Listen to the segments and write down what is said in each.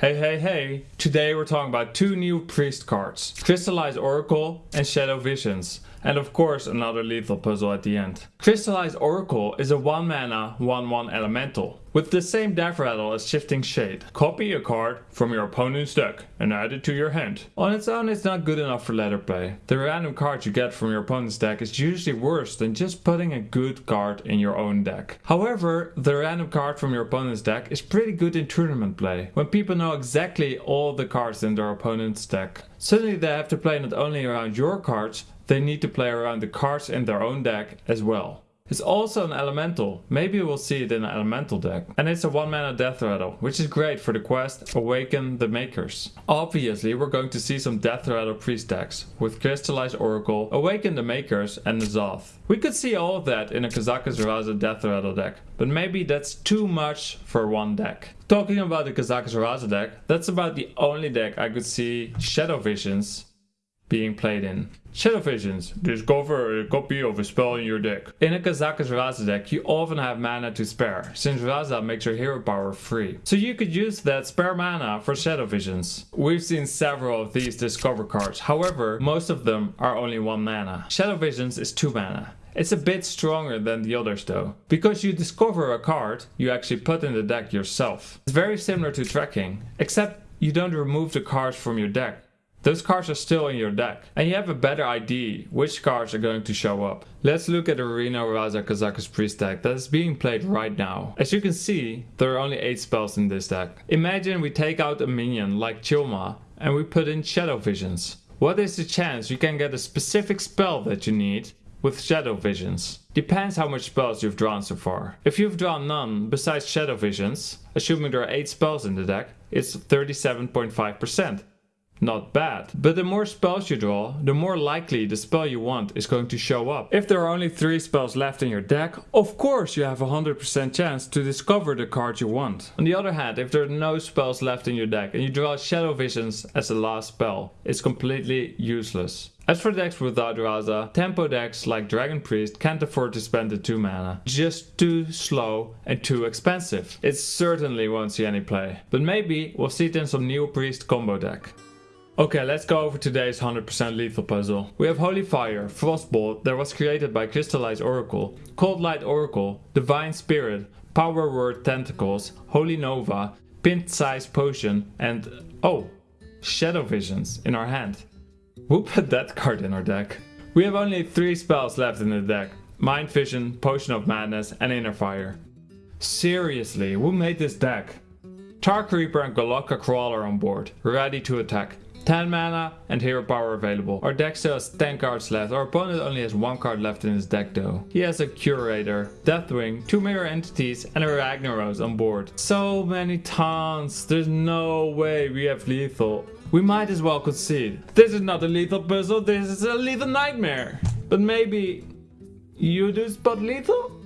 Hey hey hey, today we're talking about two new priest cards, Crystallized Oracle and Shadow Visions, and of course another lethal puzzle at the end. Crystallized Oracle is a 1 mana 1-1 elemental, with the same death rattle as Shifting Shade. Copy a card from your opponent's deck and add it to your hand. On its own it's not good enough for ladder play. The random card you get from your opponent's deck is usually worse than just putting a good card in your own deck. However, the random card from your opponent's deck is pretty good in tournament play, when people know exactly all the cards in their opponent's deck. Suddenly they have to play not only around your cards, they need to play around the cards in their own deck as well. It's also an elemental, maybe we'll see it in an elemental deck. And it's a 1 mana death rattle, which is great for the quest Awaken the Makers. Obviously we're going to see some death rattle priest decks, with Crystallized Oracle, Awaken the Makers and N'Zoth. We could see all of that in a Kazakus Raza death rattle deck, but maybe that's too much for one deck. Talking about the Kazakus Raza deck, that's about the only deck I could see Shadow Visions being played in. Shadow Visions. Discover a copy of a spell in your deck. In a Kazakus Raza deck you often have mana to spare, since Raza makes your hero power free. So you could use that spare mana for Shadow Visions. We've seen several of these discover cards, however most of them are only 1 mana. Shadow Visions is 2 mana. It's a bit stronger than the others though. Because you discover a card you actually put in the deck yourself. It's very similar to tracking, except you don't remove the cards from your deck. Those cards are still in your deck and you have a better idea which cards are going to show up. Let's look at the Reno Raza Kazakus Priest deck that is being played right now. As you can see, there are only 8 spells in this deck. Imagine we take out a minion like Chilma and we put in Shadow Visions. What is the chance you can get a specific spell that you need with Shadow Visions. Depends how much spells you've drawn so far. If you've drawn none besides Shadow Visions, assuming there are 8 spells in the deck, it's 37.5%. Not bad. But the more spells you draw, the more likely the spell you want is going to show up. If there are only 3 spells left in your deck, of course you have a 100% chance to discover the card you want. On the other hand, if there are no spells left in your deck and you draw Shadow Visions as the last spell, it's completely useless. As for decks without Raza, tempo decks like Dragon Priest can't afford to spend the 2 mana. Just too slow and too expensive. It certainly won't see any play. But maybe we'll see it in some new Priest combo deck. Okay, let's go over today's 100% lethal puzzle. We have Holy Fire, Frostbolt that was created by Crystallized Oracle, Coldlight Oracle, Divine Spirit, Power Word Tentacles, Holy Nova, Pint Size Potion and oh, Shadow Visions in our hand. Who put that card in our deck? We have only 3 spells left in the deck. Mind Vision, Potion of Madness and Inner Fire. Seriously, who made this deck? Tar Creeper and Golakka Crawler on board, ready to attack. 10 mana and hero power available. Our deck still has 10 cards left. Our opponent only has 1 card left in his deck though. He has a Curator, Deathwing, 2 Mirror Entities and a Ragnaros on board. So many taunts. There's no way we have lethal. We might as well concede. This is not a lethal puzzle, this is a lethal nightmare. But maybe you do spot lethal?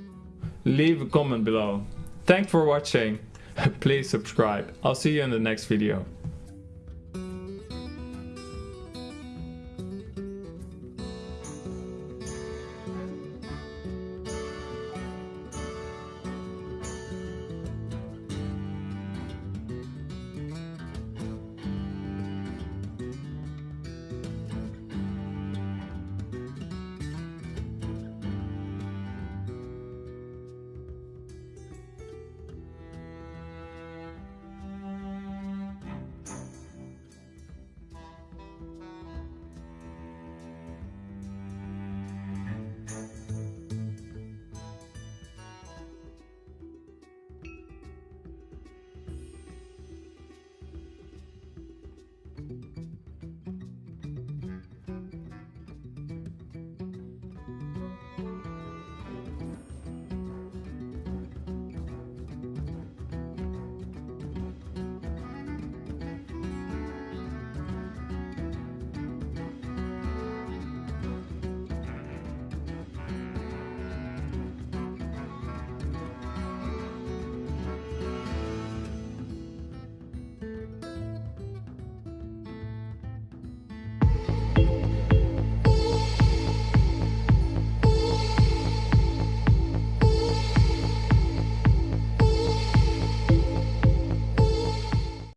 Leave a comment below. Thanks for watching. Please subscribe. I'll see you in the next video.